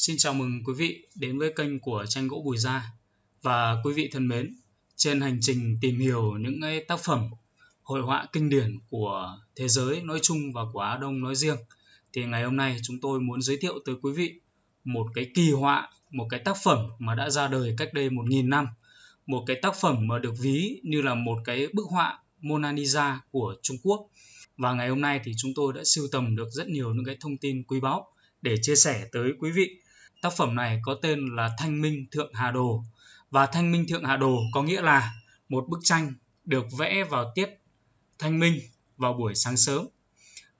Xin chào mừng quý vị đến với kênh của tranh gỗ Bùi Gia và quý vị thân mến, trên hành trình tìm hiểu những tác phẩm hội họa kinh điển của thế giới nói chung và của Á Đông nói riêng thì ngày hôm nay chúng tôi muốn giới thiệu tới quý vị một cái kỳ họa, một cái tác phẩm mà đã ra đời cách đây một nghìn năm, một cái tác phẩm mà được ví như là một cái bức họa Mona Lisa của Trung Quốc. Và ngày hôm nay thì chúng tôi đã sưu tầm được rất nhiều những cái thông tin quý báu để chia sẻ tới quý vị. Tác phẩm này có tên là Thanh Minh Thượng Hà Đồ và Thanh Minh Thượng Hà Đồ có nghĩa là một bức tranh được vẽ vào tiết thanh minh vào buổi sáng sớm.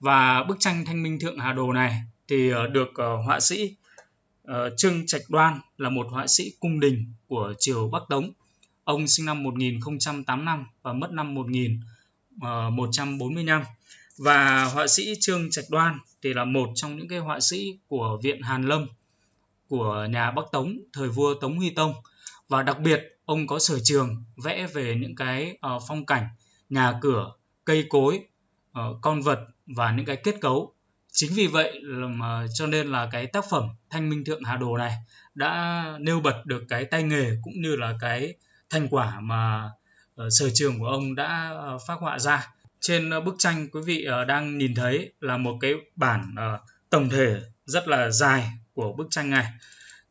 Và bức tranh Thanh Minh Thượng Hà Đồ này thì ờ, được ờ, họa sĩ ờ, Trương Trạch Đoan là một họa sĩ cung đình của triều Bắc Tống. Ông sinh năm 1085 và mất năm 1145. Và họa sĩ Trương Trạch Đoan thì là một trong những cái họa sĩ của Viện Hàn Lâm của nhà Bắc Tống thời vua Tống Huy Tông. Và đặc biệt ông có sở trường vẽ về những cái uh, phong cảnh nhà cửa cây cối uh, con vật và những cái kết cấu. Chính vì vậy mà cho nên là cái tác phẩm thanh minh thượng hà đồ này đã nêu bật được cái tay nghề cũng như là cái thành quả mà uh, sở trường của ông đã uh, phát họa ra. Trên uh, bức tranh quý vị uh, đang nhìn thấy là một cái bản uh, tổng thể rất là dài của bức tranh này.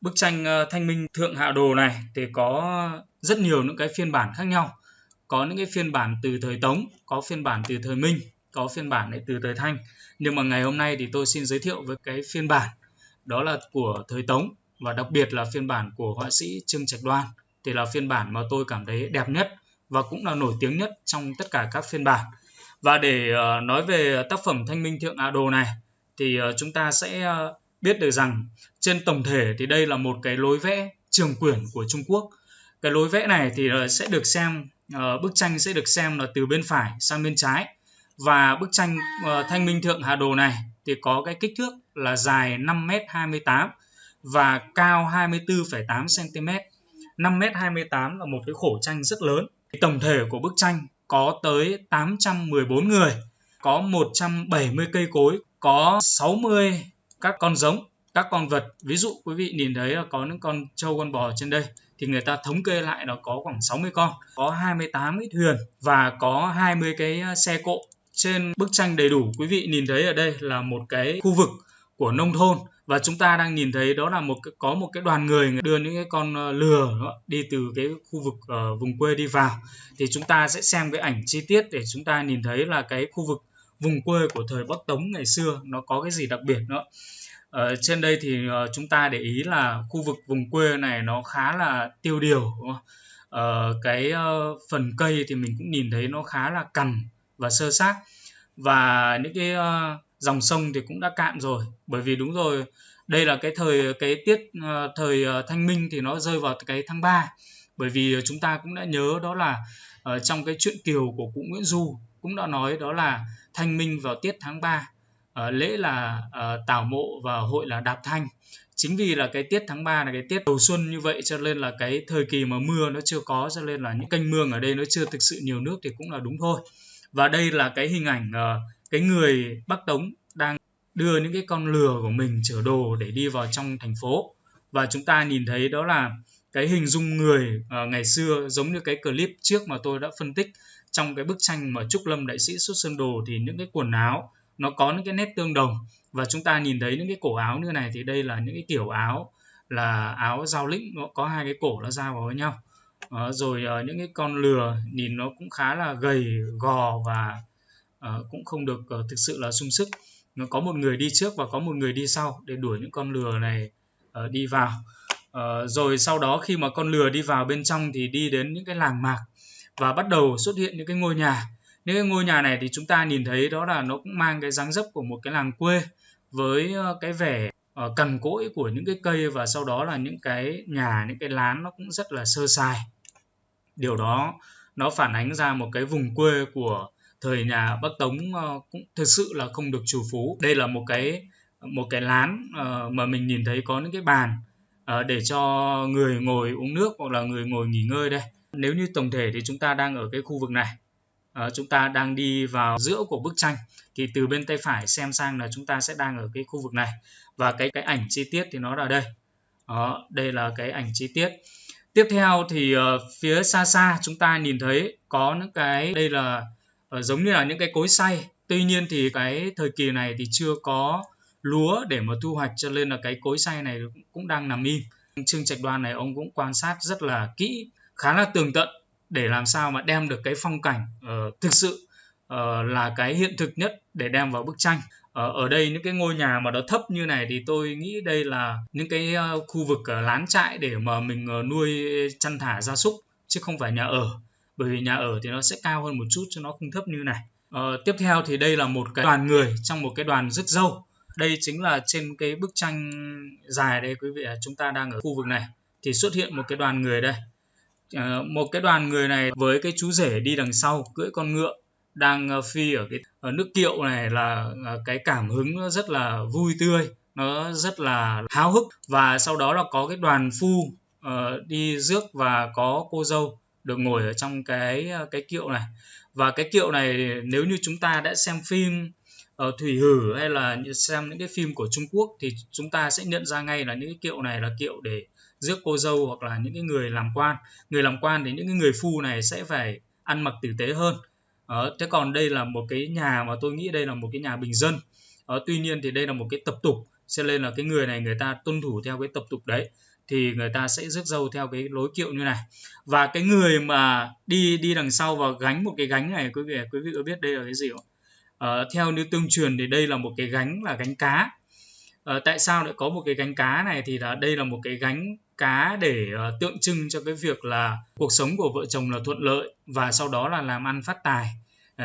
Bức tranh ờ, thanh minh thượng hạ đồ này thì có rất nhiều những cái phiên bản khác nhau. Có những cái phiên bản từ thời tống, có phiên bản từ thời minh, có phiên bản lại từ thời thanh. Nhưng mà ngày hôm nay thì tôi xin giới thiệu với cái phiên bản, đó là của thời tống và đặc biệt là phiên bản của họa sĩ trương trạch đoan. Thì là phiên bản mà tôi cảm thấy đẹp nhất và cũng là nổi tiếng nhất trong tất cả các phiên bản. Và để ờ, nói về tác phẩm thanh minh thượng hạ đồ này thì ờ, chúng ta sẽ biết được rằng trên tổng thể thì đây là một cái lối vẽ trường quyển của Trung Quốc. Cái lối vẽ này thì ờ, sẽ được xem ờ, bức tranh sẽ được xem là từ bên phải sang bên trái và bức tranh ờ, Thanh Minh Thượng Hà Đồ này thì có cái kích thước là dài 5m28 và cao 24,8 cm. 5m28 là một cái khổ tranh rất lớn. Tổng thể của bức tranh có tới 814 người, có 170 cây cối, có 60 các con giống, các con vật. Ví dụ quý vị nhìn thấy là có những con trâu, con bò trên đây, thì người ta thống kê lại nó có khoảng 60 con. Có 28 cái thuyền và có 20 cái à, xe cộ. Trên bức tranh đầy đủ, quý vị nhìn thấy ở đây là một cái khu vực của nông thôn. Và chúng ta đang nhìn thấy đó là một có một cái đoàn người đưa những cái con à, lừa đi từ cái khu vực ở vùng quê đi vào. Thì chúng ta sẽ xem cái ảnh chi tiết để chúng ta nhìn thấy là cái khu vực vùng quê của thời Bắc Tống ngày xưa nó có cái gì đặc biệt nữa? Ở trên đây thì ờ, chúng ta để ý là khu vực vùng quê này nó khá là tiêu điều đúng không? Ờ, cái uh, phần cây thì mình cũng nhìn thấy nó khá là cằn và sơ xác. Và những cái uh, dòng sông thì cũng đã cạn rồi. Bởi vì đúng rồi đây là cái thời cái tiết uh, thời thanh minh thì nó rơi vào cái tháng 3 bởi vì chúng ta cũng đã nhớ đó là ở trong cái chuyện kiều của cụ Nguyễn Du cũng đã nói đó là thanh minh vào tiết tháng 3 uh, ờ, lễ là uh, tảo mộ và hội là đạp thanh. Chính vì là cái tiết tháng 3 là cái tiết đầu xuân như vậy cho nên là cái thời kỳ mà mưa nó chưa có cho nên là những kênh mương ở đây nó chưa thực sự nhiều nước thì cũng là đúng thôi. Và đây là cái hình ảnh uh, cái người Bắc Tống đang đưa những cái con lừa của mình chở đồ để đi vào trong thành phố. Và chúng ta nhìn thấy đó là cái hình dung người uh, ngày xưa giống như cái clip trước mà tôi đã phân tích trong cái bức tranh mà Trúc Lâm đại sĩ xuất sơn đồ thì những cái quần áo nó có những cái nét tương đồng. Và chúng ta nhìn thấy những cái cổ áo như này thì đây là những cái kiểu áo là áo giao lĩnh nó có hai cái cổ nó ra vào với nhau. À, rồi à, những cái con lừa nhìn nó cũng khá là gầy gò và à, cũng không được à, thực sự là sung sức. Nó có một người đi trước và có một người đi sau để đuổi những con lừa này à, đi vào. À, rồi sau đó khi mà con lừa đi vào bên trong thì đi đến những cái làng mạc và bắt đầu xuất hiện những cái ngôi nhà. Những cái ngôi nhà này thì chúng ta nhìn thấy đó là nó cũng mang cái dáng dấp của một cái làng quê với ờ, cái vẻ ờ, cằn cỗi của những cái cây và sau đó là những cái nhà, những cái lán nó cũng rất là sơ sài. Điều đó nó phản ánh ra một cái vùng quê của thời nhà Bắc Tống ờ, cũng thực sự là không được chủ phú. Đây là một cái một cái lán mà mình nhìn thấy có những cái bàn để cho người ngồi uống nước hoặc là người ngồi nghỉ ngơi đây nếu như tổng thể thì chúng ta đang ở cái khu vực này à, chúng ta đang đi vào giữa của bức tranh thì từ bên tay phải xem sang là chúng ta sẽ đang ở cái khu vực này. Và cái cái ảnh chi tiết thì nó là đây. Đó đây là cái ảnh chi tiết. Tiếp theo thì uh, phía xa xa chúng ta nhìn thấy có những cái đây là uh, giống như là những cái cối xay. Tuy nhiên thì cái thời kỳ này thì chưa có lúa để mà thu hoạch cho nên là cái cối xay này cũng đang nằm im. Trương trạch đoan này ông cũng quan sát rất là kỹ khá là tường tận để làm sao mà đem được cái phong cảnh uh, thực sự uh, là cái hiện thực nhất để đem vào bức tranh. Ờ, ở đây những cái ngôi nhà mà nó thấp như này thì tôi nghĩ đây là những cái khu vực lán trại để mà mình nuôi chăn thả gia súc chứ không phải nhà ở. Bởi vì nhà ở thì nó sẽ cao hơn một chút cho nó không thấp như này. Ờ, tiếp theo thì đây là một cái đoàn người trong một cái đoàn rước dâu. Đây chính là trên cái bức tranh dài đây quý vị chúng ta đang ở khu vực này. Thì xuất hiện một cái đoàn người đây. À, một cái đoàn người này với cái chú rể đi đằng sau cưỡi con ngựa đang ờ, phi ở cái ở nước kiệu này là ờ, cái cảm hứng nó rất là vui tươi nó rất là háo hức. Và sau đó là có cái đoàn phu uh, đi rước và có cô dâu được ngồi ở trong cái cái kiệu này. Và cái kiệu này nếu như chúng ta đã xem phim ở thủy hử hay là xem những cái phim của Trung Quốc thì chúng ta sẽ nhận ra ngay là những cái kiệu này là kiệu để rước cô dâu hoặc là những cái người làm quan. Người làm quan thì những cái người phu này sẽ phải ăn mặc tử tế hơn. Ờ, thế còn đây là một cái nhà mà tôi nghĩ đây là một cái nhà bình dân. Ờ, tuy nhiên thì đây là một cái tập tục cho nên là cái người này người ta tuân thủ theo cái tập tục đấy thì người ta sẽ rước dâu theo cái lối kiệu như này. Và cái người mà đi đi đằng sau và gánh một cái gánh này quý vị quý vị có biết đây là cái gì không? Ờ, theo như tương truyền thì đây là một cái gánh là gánh cá. Ờ, tại sao lại có một cái gánh cá này thì là đây là một cái gánh cá để uh, tượng trưng cho cái việc là cuộc sống của vợ chồng là thuận lợi và sau đó là làm ăn phát tài.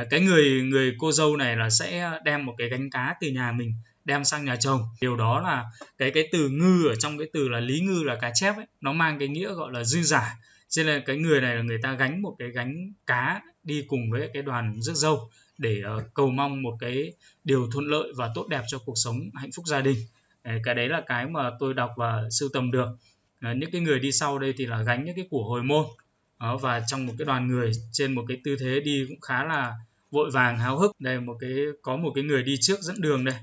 Uh, cái người người cô dâu này là sẽ đem một cái gánh cá từ nhà mình đem sang nhà chồng. Điều đó là cái cái từ ngư ở trong cái từ là lý ngư là cá chép ấy nó mang cái nghĩa gọi là dư giả. Cho nên cái người này là người ta gánh một cái gánh cá đi cùng với cái đoàn rước dâu để uh, cầu mong một cái điều thuận lợi và tốt đẹp cho cuộc sống hạnh phúc gia đình. Cái đấy là cái mà tôi đọc và sưu tầm được những cái người đi sau đây thì là gánh những cái của hồi môn. Đó, và trong một cái đoàn người trên một cái tư thế đi cũng khá là vội vàng háo hức. Đây một cái có một cái người đi trước dẫn đường đây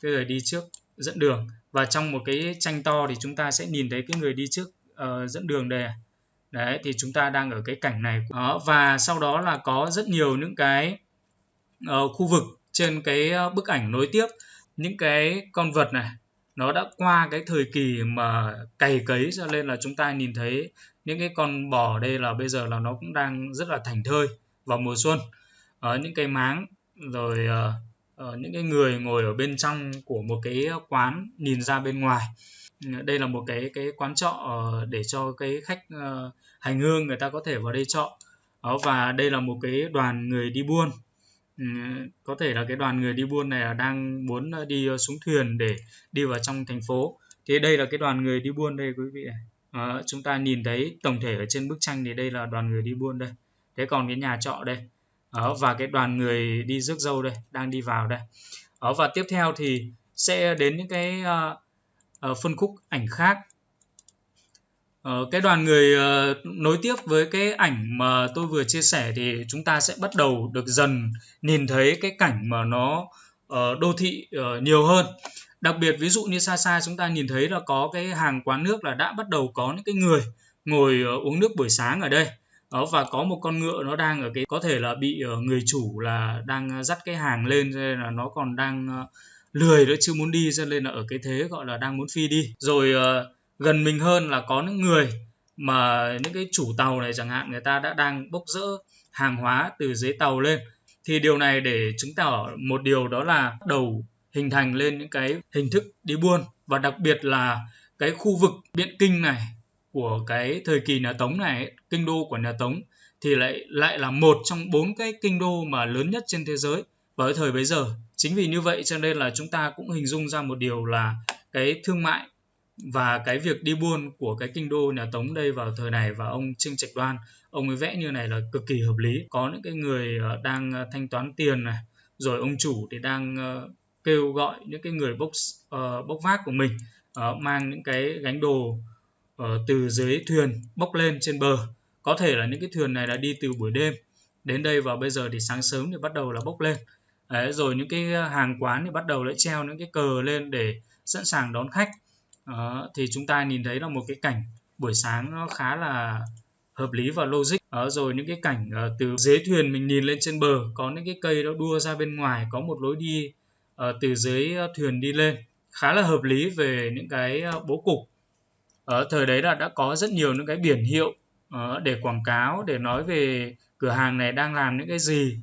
cái người đi trước dẫn đường. Và trong một cái tranh to thì chúng ta sẽ nhìn thấy cái người đi trước uh, dẫn đường đây à. đấy thì chúng ta đang ở cái cảnh này. Đó, và sau đó là có rất nhiều những cái uh, khu vực trên cái ờ, bức ảnh nối tiếp. Những cái con vật này nó đã qua cái thời kỳ mà cày cấy cho nên là chúng ta nhìn thấy những cái con bò đây là bây giờ là nó cũng đang rất là thành thơi vào mùa xuân. Ở những cái máng rồi uh, những cái người ngồi ở bên trong của một cái quán nhìn ra bên ngoài. Đây là một cái cái quán trọ để cho cái khách uh, hành hương người ta có thể vào đây trọ. Và đây là một cái đoàn người đi buôn. Ừ, có thể là cái đoàn người đi buôn này là đang muốn ờ, đi ờ, xuống thuyền để đi vào trong thành phố. Thì đây là cái đoàn người đi buôn đây quý vị này à, ờ, chúng ta nhìn thấy tổng thể ở trên bức tranh thì đây là đoàn người đi buôn đây. Thế còn cái nhà trọ đây à, và cái đoàn người đi rước dâu đây đang đi vào đây. À, và tiếp theo thì sẽ đến những cái uh, uh, phân khúc ảnh khác. Ờ, cái đoàn người uh, nối tiếp với cái ảnh mà tôi vừa chia sẻ thì chúng ta sẽ bắt đầu được dần nhìn thấy cái cảnh mà nó uh, đô thị uh, nhiều hơn. Đặc biệt ví dụ như xa xa chúng ta nhìn thấy là có cái hàng quán nước là đã bắt đầu có những cái người ngồi uh, uống nước buổi sáng ở đây. Đó và có một con ngựa nó đang ở cái có thể là bị uh, người chủ là đang dắt cái hàng lên cho nên là nó còn đang uh, lười nó chưa muốn đi cho nên là ở cái thế gọi là đang muốn phi đi. Rồi uh, gần mình hơn là có những người mà những cái chủ tàu này chẳng hạn, người ta đã đang bốc rỡ hàng hóa từ dưới tàu lên. Thì điều này để chứng tỏ một điều đó là đầu hình thành lên những cái hình thức đi buôn. Và đặc biệt là cái khu vực biện kinh này của cái thời kỳ nhà Tống này, kinh đô của nhà Tống, thì lại lại là một trong bốn cái kinh đô mà lớn nhất trên thế giới. Vào thời bấy giờ, chính vì như vậy cho nên là chúng ta cũng hình dung ra một điều là cái thương mại và cái việc đi buôn của cái kinh đô nhà Tống đây vào thời này và ông Trương Trạch Đoan ông ấy vẽ như này là cực kỳ hợp lý. Có những cái người ờ, đang ờ, thanh toán tiền này rồi ông chủ thì đang ờ, kêu gọi những cái người bốc bốc vác của mình mang những cái gánh đồ từ dưới thuyền bốc lên trên bờ. Có thể là những cái thuyền này là đi từ buổi đêm đến đây và bây giờ thì sáng sớm thì bắt đầu là bốc lên. Đấy, rồi những cái hàng quán thì bắt đầu lại treo những cái cờ lên để sẵn sàng đón khách đó, thì chúng ta nhìn thấy là một cái cảnh buổi sáng nó khá là hợp lý và logic. Ở rồi những cái cảnh uh, từ dưới thuyền mình nhìn lên trên bờ có những cái cây nó đua ra bên ngoài có một lối đi uh, từ dưới ờ, thuyền đi lên. Khá là hợp lý về những cái bố cục. Ở thời đấy là đã có rất nhiều những cái biển hiệu uh, để quảng cáo để nói về cửa hàng này đang làm những cái gì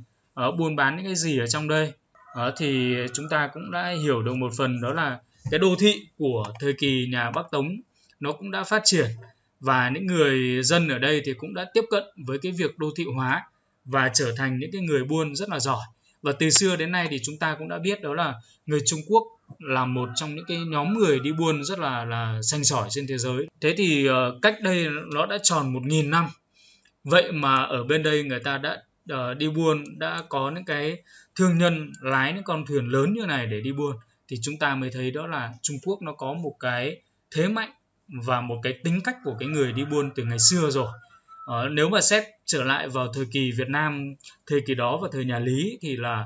buôn bán những cái gì ở trong đây. Uh, thì chúng ta cũng đã hiểu được một phần đó là cái đô thị của thời kỳ nhà Bắc Tống nó cũng đã phát triển và những người dân ở đây thì cũng đã tiếp cận với cái việc đô thị hóa và trở thành những cái người buôn rất là giỏi. Và từ xưa đến nay thì chúng ta cũng đã biết đó là người Trung Quốc là một trong những cái nhóm người đi buôn rất là là xanh sỏi trên thế giới. Thế thì uh, cách đây nó đã tròn một nghìn năm. Vậy mà ở bên đây người ta đã uh, đi buôn đã có những cái thương nhân lái những con thuyền lớn như này để đi buôn thì chúng ta mới thấy đó là Trung Quốc nó có một cái thế mạnh và một cái tính cách của cái người đi buôn từ ngày xưa rồi. Ờ, nếu mà xét trở lại vào thời kỳ Việt Nam thời kỳ đó và thời nhà Lý thì là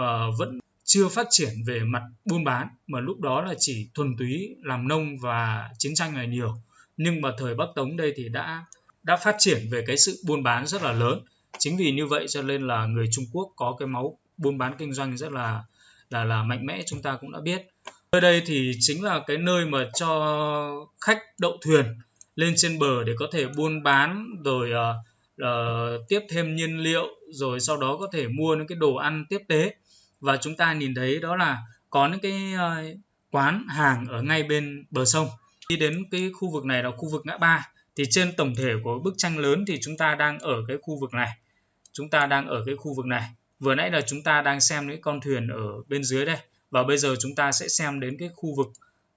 uh, vẫn chưa phát triển về mặt buôn bán mà lúc đó là chỉ thuần túy làm nông và chiến tranh là nhiều. Nhưng mà thời Bắc Tống đây thì đã đã phát triển về cái sự buôn bán rất là lớn. Chính vì như vậy cho nên là người Trung Quốc có cái máu buôn bán kinh doanh rất là là là mạnh mẽ chúng ta cũng đã biết. Nơi đây thì chính là cái nơi mà cho khách đậu thuyền lên trên bờ để có thể buôn bán rồi uh, uh, tiếp thêm nhiên liệu rồi sau đó có thể mua những cái đồ ăn tiếp tế. Và chúng ta nhìn thấy đó là có những cái uh, quán hàng ở ngay bên bờ sông. Đi đến cái khu vực này là khu vực ngã ba thì trên tổng thể của bức tranh lớn thì chúng ta đang ở cái khu vực này. Chúng ta đang ở cái khu vực này vừa nãy là chúng ta đang xem những con thuyền ở bên dưới đây. Và bây giờ chúng ta sẽ xem đến cái khu vực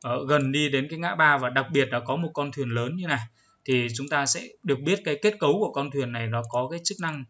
uh, gần đi đến cái ngã ba. Và đặc biệt là có một con thuyền lớn như này. Thì chúng ta sẽ được biết cái kết cấu của con thuyền này nó có cái chức năng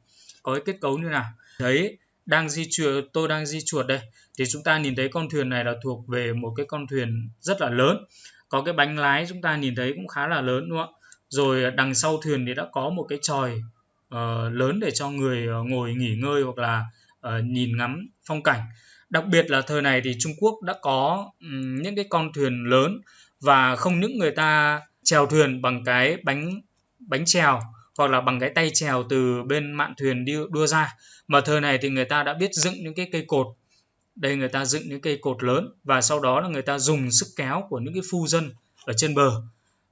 có cái kết cấu như nào. Đấy đang di chuột tôi đang di chuột đây. Thì chúng ta nhìn thấy con thuyền này là thuộc về một cái con thuyền rất là lớn. Có cái bánh lái chúng ta nhìn thấy cũng khá là lớn đúng không ạ? Rồi đằng sau thuyền thì đã có một cái tròi uh, ờ, lớn để cho người uh, ngồi nghỉ ngơi hoặc là uh, nhìn ngắm phong cảnh. Đặc biệt là thời này thì Trung Quốc đã có um, những cái con thuyền lớn và không những người ta chèo thuyền bằng cái bánh bánh chèo hoặc là bằng cái tay chèo từ bên mạn thuyền đi đua ra mà thời này thì người ta đã biết dựng những cái cây cột. Đây người ta dựng những cây cột lớn và sau đó là người ta dùng sức kéo của những cái phu dân ở trên bờ.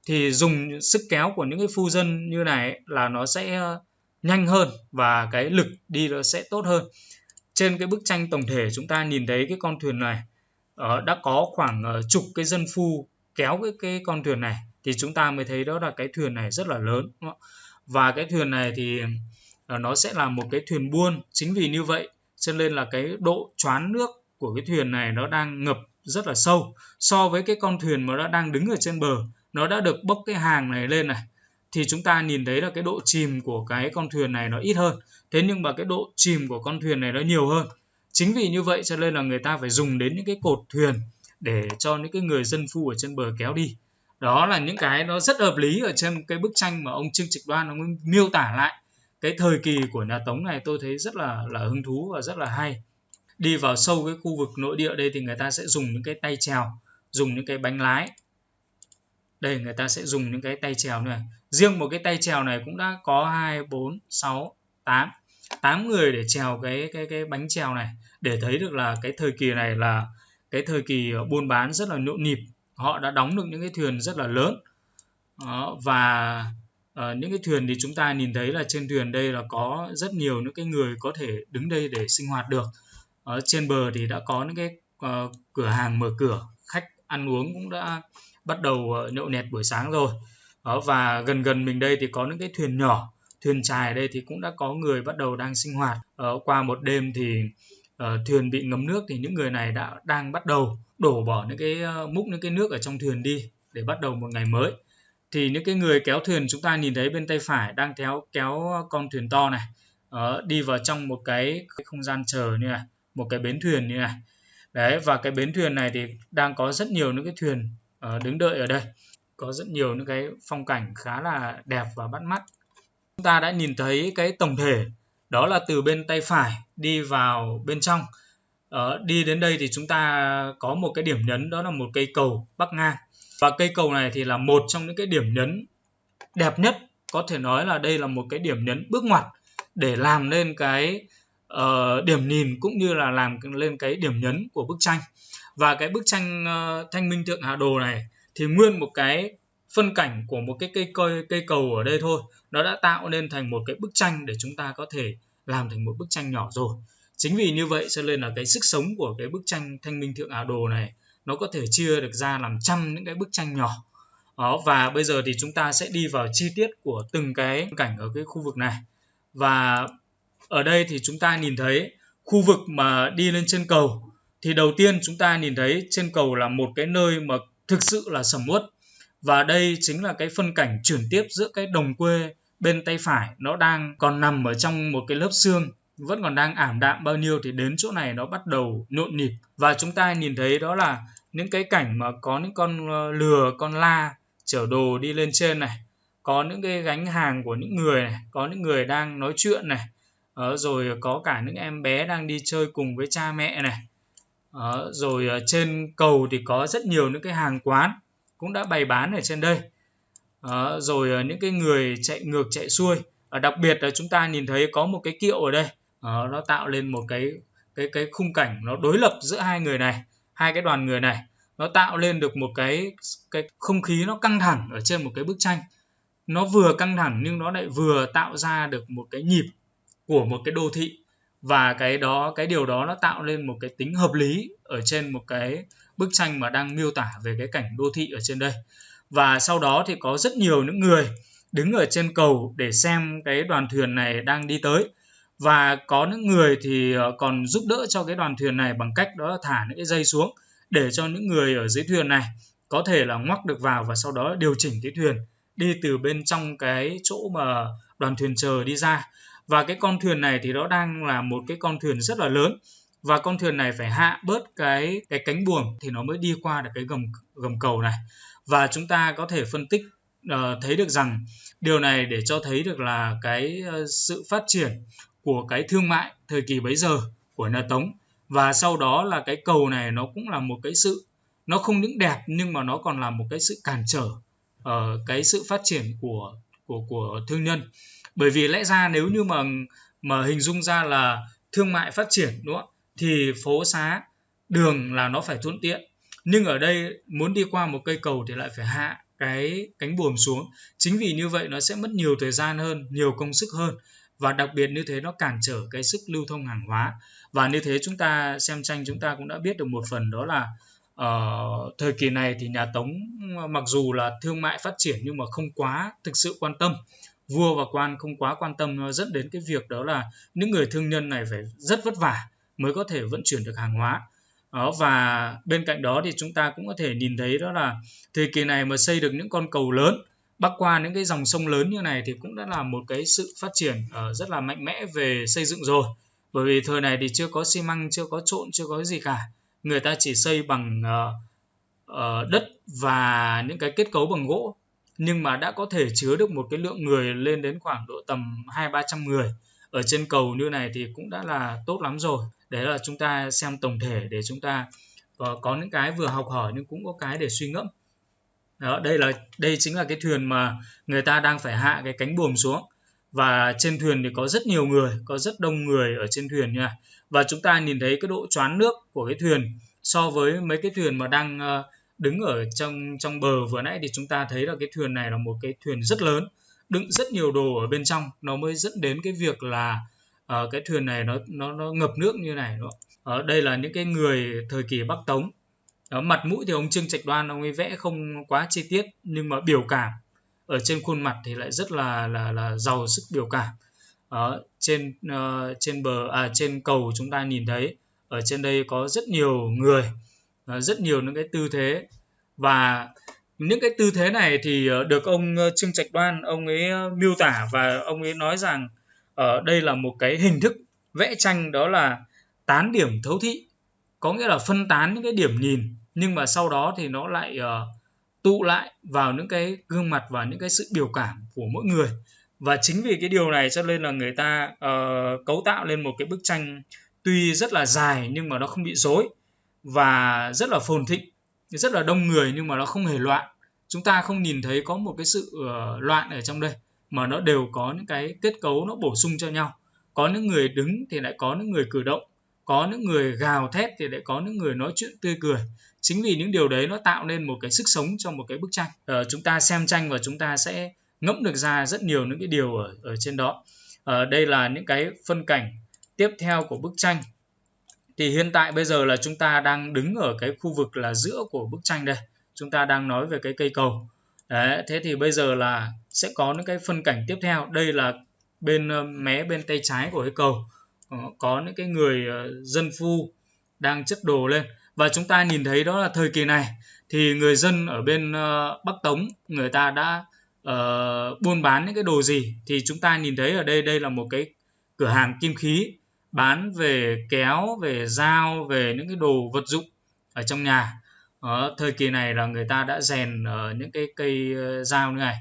Thì dùng sức kéo của những cái phu dân như này là nó sẽ ờ, nhanh hơn và cái lực đi nó sẽ tốt hơn trên cái bức tranh tổng thể chúng ta nhìn thấy cái con thuyền này uh, đã có khoảng uh, chục cái dân phu kéo cái cái con thuyền này thì chúng ta mới thấy đó là cái thuyền này rất là lớn và cái thuyền này thì uh, nó sẽ là một cái thuyền buôn. Chính vì như vậy cho nên là cái độ choán nước của cái thuyền này nó đang ngập rất là sâu. So với cái con thuyền mà nó đang đứng ở trên bờ nó đã được bốc cái hàng này lên này thì chúng ta nhìn thấy là cái độ chìm của cái con thuyền này nó ít hơn thế nhưng mà cái độ chìm của con thuyền này nó nhiều hơn. Chính vì như vậy cho nên là người ta phải dùng đến những cái cột thuyền để cho những cái người dân phu ở trên bờ kéo đi. Đó là những cái nó rất hợp lý ở trên cái bức tranh mà ông Trương Trịch Đoan ông miêu tả lại cái thời kỳ của nhà Tống này tôi thấy rất là là hứng thú và rất là hay. Đi vào sâu cái khu vực nội địa đây thì người ta sẽ dùng những cái tay trèo dùng những cái bánh lái. Đây, người ta sẽ dùng những cái tay trèo này. Riêng một cái tay trèo này cũng đã có hai, bốn, sáu, tám tám người để trèo cái cái cái bánh trèo này để thấy được là cái thời kỳ này là cái thời kỳ buôn bán rất là nhộn nhịp. Họ đã đóng được những cái thuyền rất là lớn. Đó, và uh, những cái thuyền thì chúng ta nhìn thấy là trên thuyền đây là có rất nhiều những cái người có thể đứng đây để sinh hoạt được. Ở trên bờ thì đã có những cái uh, cửa hàng mở cửa khách ăn uống cũng đã bắt đầu ờ, nhậu nhẹt buổi sáng rồi. Đó, và gần gần mình đây thì có những cái thuyền nhỏ thuyền trài đây thì cũng đã có người bắt đầu đang sinh hoạt. Ở qua một đêm thì uh, thuyền bị ngấm nước thì những người này đã đang bắt đầu đổ bỏ những cái uh, múc những cái nước ở trong thuyền đi để bắt đầu một ngày mới. Thì những cái người kéo thuyền chúng ta nhìn thấy bên tay phải đang kéo kéo con thuyền to này uh, đi vào trong một cái, cái không gian chờ như này một cái bến thuyền như này. Đấy và cái bến thuyền này thì đang có rất nhiều những cái thuyền uh, đứng đợi ở đây. Có rất nhiều những cái phong cảnh khá là đẹp và bắt mắt chúng ta đã nhìn thấy cái tổng thể đó là từ bên tay phải đi vào bên trong. Ờ, đi đến đây thì chúng ta có một cái điểm nhấn đó là một cây cầu bắc ngang và cây cầu này thì là một trong những cái điểm nhấn đẹp nhất có thể nói là đây là một cái điểm nhấn bước ngoặt để làm lên cái uh, điểm nhìn cũng như là làm lên cái điểm nhấn của bức tranh. Và cái bức tranh uh, thanh minh thượng hà đồ này thì nguyên một cái phân cảnh của một cái cây cây cây cầu ở đây thôi. Nó đã tạo nên thành một cái bức tranh để chúng ta có thể làm thành một bức tranh nhỏ rồi. Chính vì như vậy cho nên là cái sức sống của cái bức tranh thanh minh thượng ảo đồ này, nó có thể chia được ra làm trăm những cái bức tranh nhỏ. Đó, và bây giờ thì chúng ta sẽ đi vào chi tiết của từng cái cảnh ở cái khu vực này. Và ở đây thì chúng ta nhìn thấy khu vực mà đi lên trên cầu. Thì đầu tiên chúng ta nhìn thấy trên cầu là một cái nơi mà thực sự là sầm uất và đây chính là cái phân cảnh chuyển tiếp giữa cái đồng quê bên tay phải. Nó đang còn nằm ở trong một cái lớp xương vẫn còn đang ảm đạm bao nhiêu thì đến chỗ này nó bắt đầu nhộn nhịp. Và chúng ta nhìn thấy đó là những cái cảnh mà có những con ờ, lừa con la chở đồ đi lên trên này có những cái gánh hàng của những người này có những người đang nói chuyện này ờ, rồi có cả những em bé đang đi chơi cùng với cha mẹ này. Ờ, rồi ờ, trên cầu thì có rất nhiều những cái hàng quán cũng đã bày bán ở trên đây. À, rồi ờ, những cái người chạy ngược chạy xuôi. À, đặc biệt là chúng ta nhìn thấy có một cái kiệu ở đây. À, nó tạo lên một cái cái cái khung cảnh nó đối lập giữa hai người này hai cái đoàn người này. Nó tạo lên được một cái cái không khí nó căng thẳng ở trên một cái bức tranh. Nó vừa căng thẳng nhưng nó lại vừa tạo ra được một cái nhịp của một cái đô thị. Và cái đó cái điều đó nó tạo lên một cái tính hợp lý ở trên một cái bức tranh mà đang miêu tả về cái cảnh đô thị ở trên đây. Và sau đó thì có rất nhiều những người đứng ở trên cầu để xem cái đoàn thuyền này đang đi tới. Và có những người thì ờ, còn giúp đỡ cho cái đoàn thuyền này bằng cách đó là thả những cái dây xuống để cho những người ở dưới thuyền này có thể là ngoắc được vào và sau đó điều chỉnh cái thuyền đi từ bên trong cái chỗ mà đoàn thuyền chờ đi ra. Và cái con thuyền này thì nó đang là một cái con thuyền rất là lớn và con thuyền này phải hạ bớt cái cái cánh buồm thì nó mới đi qua được cái gầm gầm cầu này. Và chúng ta có thể phân tích uh, thấy được rằng điều này để cho thấy được là cái uh, sự phát triển của cái thương mại thời kỳ bấy giờ của nhà Tống. Và sau đó là cái cầu này nó cũng là một cái sự nó không những đẹp nhưng mà nó còn là một cái sự cản trở uh, cái sự phát triển của của của thương nhân. Bởi vì lẽ ra nếu như mà mà hình dung ra là thương mại phát triển đúng không thì phố xá đường là nó phải thuận tiện. Nhưng ở đây muốn đi qua một cây cầu thì lại phải hạ cái cánh buồm xuống. Chính vì như vậy nó sẽ mất nhiều thời gian hơn nhiều công sức hơn. Và đặc biệt như thế nó cản trở cái sức lưu thông hàng hóa. Và như thế chúng ta xem tranh chúng ta cũng đã biết được một phần đó là uh, thời kỳ này thì nhà Tống mặc dù là thương mại phát triển nhưng mà không quá thực sự quan tâm. Vua và quan không quá quan tâm nó dẫn đến cái việc đó là những người thương nhân này phải rất vất vả mới có thể vận chuyển được hàng hóa. Đó, và bên cạnh đó thì chúng ta cũng có thể nhìn thấy đó là thời kỳ này mà xây được những con cầu lớn bắc qua những cái dòng sông lớn như này thì cũng đã là một cái sự phát triển uh, rất là mạnh mẽ về xây dựng rồi. Bởi vì thời này thì chưa có xi măng chưa có trộn chưa có gì cả. Người ta chỉ xây bằng uh, uh, đất và những cái kết cấu bằng gỗ. Nhưng mà đã có thể chứa được một cái lượng người lên đến khoảng độ tầm hai ba trăm người ở trên cầu như này thì cũng đã là tốt lắm rồi đấy là chúng ta xem tổng thể để chúng ta có, có những cái vừa học hỏi nhưng cũng có cái để suy ngẫm. Đó đây là đây chính là cái thuyền mà người ta đang phải hạ cái cánh buồm xuống. Và trên thuyền thì có rất nhiều người có rất đông người ở trên thuyền nha. Và chúng ta nhìn thấy cái độ choán nước của cái thuyền so với mấy cái thuyền mà đang ờ, đứng ở trong trong bờ vừa nãy thì chúng ta thấy là cái thuyền này là một cái thuyền rất lớn đựng rất nhiều đồ ở bên trong. Nó mới dẫn đến cái việc là à, cái thuyền này nó nó nó ngập nước như này đó. ở ờ, đây là những cái người thời kỳ Bắc Tống. Đó, mặt mũi thì ông Trương Trạch Đoan ông ấy vẽ không quá chi tiết nhưng mà biểu cảm ở trên khuôn mặt thì lại rất là là là giàu sức biểu cảm. Ở trên uh, trên bờ à trên cầu chúng ta nhìn thấy ở trên đây có rất nhiều người uh, rất nhiều những cái tư thế. Và những cái tư thế này thì được ông Trương Trạch Đoan ông ấy miêu tả và ông ấy nói rằng ở đây là một cái hình thức vẽ tranh đó là tán điểm thấu thị. Có nghĩa là phân tán những cái điểm nhìn nhưng mà sau đó thì nó lại uh, tụ lại vào những cái gương mặt và những cái sự biểu cảm của mỗi người. Và chính vì cái điều này cho nên là người ta uh, cấu tạo lên một cái bức tranh tuy rất là dài nhưng mà nó không bị rối và rất là phồn thịnh rất là đông người nhưng mà nó không hề loạn. Chúng ta không nhìn thấy có một cái sự uh, loạn ở trong đây mà nó đều có những cái kết cấu nó bổ sung cho nhau. Có những người đứng thì lại có những người cử động có những người gào thét thì lại có những người nói chuyện tươi cười. Chính vì những điều đấy nó tạo nên một cái sức sống cho một cái bức tranh. Ờ, chúng ta xem tranh và chúng ta sẽ ngẫm được ra rất nhiều những cái điều ở ở trên đó. Ờ, đây là những cái phân cảnh tiếp theo của bức tranh. Thì hiện tại bây giờ là chúng ta đang đứng ở cái khu vực là giữa của bức tranh đây. Chúng ta đang nói về cái cây cầu đấy thế thì bây giờ là sẽ có những cái phân cảnh tiếp theo. Đây là bên ờ, mé bên tay trái của cái cầu. Ờ, có những cái người ờ, dân phu đang chất đồ lên. Và chúng ta nhìn thấy đó là thời kỳ này thì người dân ở bên Bắc Tống người ta đã uh, buôn bán những cái đồ gì? Thì chúng ta nhìn thấy ở đây đây là một cái cửa hàng kim khí bán về kéo về dao về những cái đồ vật dụng ở trong nhà. Đó, thời kỳ này là người ta đã rèn uh, những cái cây uh, dao như này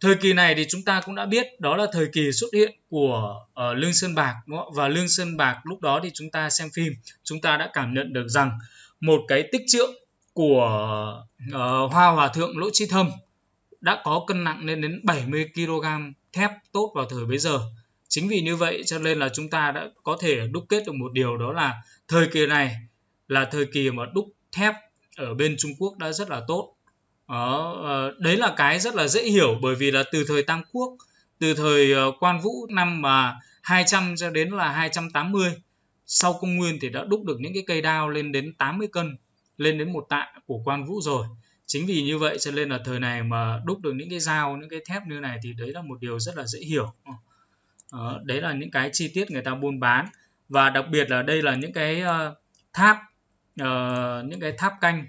thời kỳ này thì chúng ta cũng đã biết đó là thời kỳ xuất hiện của uh, lương sơn bạc đúng không? và lương sơn bạc lúc đó thì chúng ta xem phim chúng ta đã cảm nhận được rằng một cái tích trượng của uh, hoa hòa thượng lỗ chi thâm đã có cân nặng lên đến 70 kg thép tốt vào thời bấy giờ chính vì như vậy cho nên là chúng ta đã có thể đúc kết được một điều đó là thời kỳ này là thời kỳ mà đúc thép ở bên Trung Quốc đã rất là tốt. Đó, ờ, đấy là cái rất là dễ hiểu bởi vì là từ thời Tam Quốc từ thời ờ, Quan Vũ năm mà 200 cho đến là 280 sau công nguyên thì đã đúc được những cái cây đao lên đến 80 cân lên đến một tạ của Quan Vũ rồi. Chính vì như vậy cho nên là thời này mà đúc được những cái dao những cái thép như này thì đấy là một điều rất là dễ hiểu. Đó, đấy là những cái chi tiết người ta buôn bán và đặc biệt là đây là những cái ờ, tháp uh, những cái tháp canh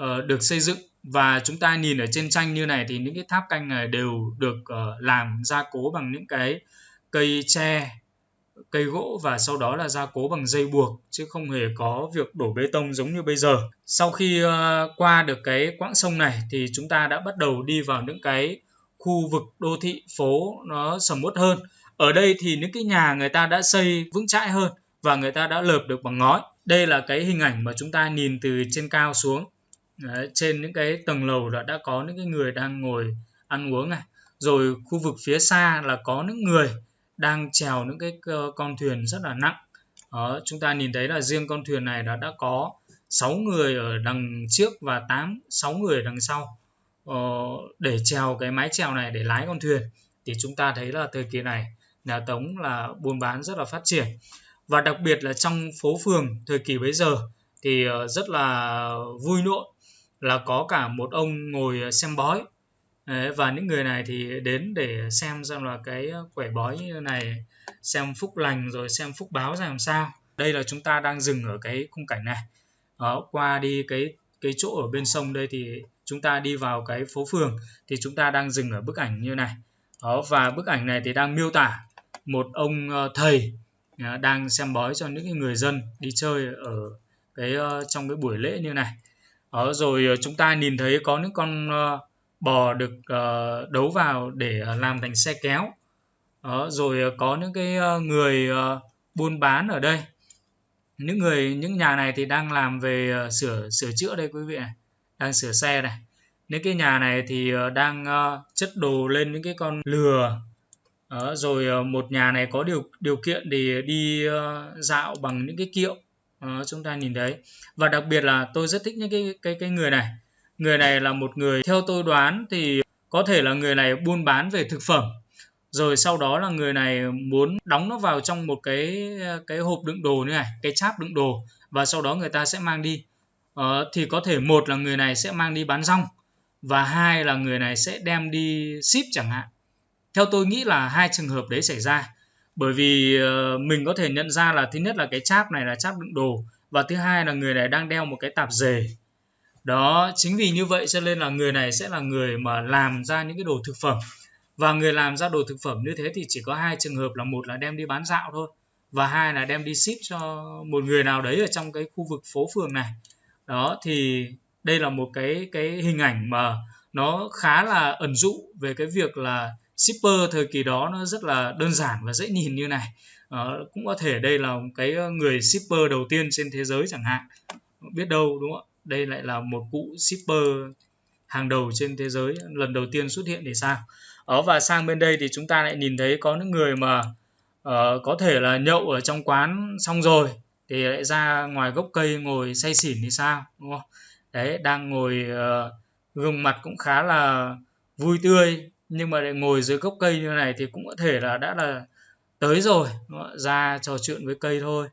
uh, được xây dựng và chúng ta nhìn ở trên tranh như này thì những cái tháp canh này đều được uh, làm gia cố bằng những cái cây tre cây gỗ và sau đó là gia cố bằng dây buộc chứ không hề có việc đổ bê tông giống như bây giờ. Sau khi uh, qua được cái quãng sông này thì chúng ta đã bắt đầu đi vào những cái khu vực đô thị phố nó sầm uất hơn. Ở đây thì những cái nhà người ta đã xây vững chãi hơn và người ta đã lợp được bằng ngói. Đây là cái hình ảnh mà chúng ta nhìn từ trên cao xuống. Đấy, trên những cái tầng lầu đã đã có những cái người đang ngồi ăn uống này. Rồi khu vực phía xa là có những người đang trèo những cái ờ, con thuyền rất là nặng đó, chúng ta nhìn thấy là riêng con thuyền này đã đã có 6 người ở đằng trước và 8 6 người đằng sau ờ, để trèo cái mái trèo này để lái con thuyền thì chúng ta thấy là thời kỳ này nhà Tống là buôn bán rất là phát triển và đặc biệt là trong phố phường thời kỳ bấy giờ thì ờ, rất là vui nhộn là có cả một ông ngồi ờ, xem bói. Đấy, và những người này thì đến để xem xem là cái ờ, quẻ bói như này xem phúc lành rồi xem phúc báo ra làm sao. Đây là chúng ta đang dừng ở cái khung cảnh này. Đó, qua đi cái cái chỗ ở bên sông đây thì chúng ta đi vào cái phố phường thì chúng ta đang dừng ở bức ảnh như này. Đó và bức ảnh này thì đang miêu tả một ông thầy Ờ, đang xem bói cho những người dân đi chơi ở cái ờ, trong cái buổi lễ như này. Đó rồi chúng ta nhìn thấy có những con bò được đấu vào để làm thành xe kéo. Đó, rồi có những cái người buôn bán ở đây. Những người những nhà này thì đang làm về sửa sửa chữa đây quý vị này đang sửa xe này. Những cái nhà này thì đang chất đồ lên những cái con lừa đó, rồi ờ, một nhà này có điều điều kiện để đi ờ, dạo bằng những cái kiệu đó, chúng ta nhìn thấy. Và đặc biệt là tôi rất thích những cái cái cái người này. Người này là một người theo tôi đoán thì có thể là người này buôn bán về thực phẩm rồi sau đó là người này muốn đóng nó vào trong một cái cái hộp đựng đồ như này cái cháp đựng đồ và sau đó người ta sẽ mang đi. Ờ, thì có thể một là người này sẽ mang đi bán rong và hai là người này sẽ đem đi ship chẳng hạn theo tôi nghĩ là hai trường hợp đấy xảy ra. Bởi vì uh, mình có thể nhận ra là thứ nhất là cái cháp này là cháp đựng đồ và thứ hai là người này đang đeo một cái tạp dề. Đó chính vì như vậy cho nên là người này sẽ là người mà làm ra những cái đồ thực phẩm. Và người làm ra đồ thực phẩm như thế thì chỉ có hai trường hợp là một là đem đi bán dạo thôi và hai là đem đi ship cho một người nào đấy ở trong cái khu vực phố phường này. Đó thì đây là một cái cái hình ảnh mà nó khá là ẩn dụ về cái việc là shipper thời kỳ đó nó rất là đơn giản và dễ nhìn như này. À, cũng có thể đây là cái ờ, người shipper đầu tiên trên thế giới chẳng hạn. Biết đâu đúng không ạ? Đây lại là một cụ shipper hàng đầu trên thế giới lần đầu tiên xuất hiện thì sao ở và sang bên đây thì chúng ta lại nhìn thấy có những người mà uh, có thể là nhậu ở trong quán xong rồi thì lại ra ngoài gốc cây ngồi say xỉn thì sao đúng không? Đấy đang ngồi uh, gương mặt cũng khá là vui tươi nhưng mà để ngồi dưới gốc cây như này thì cũng có thể là đã là tới rồi. Ra trò chuyện với cây thôi.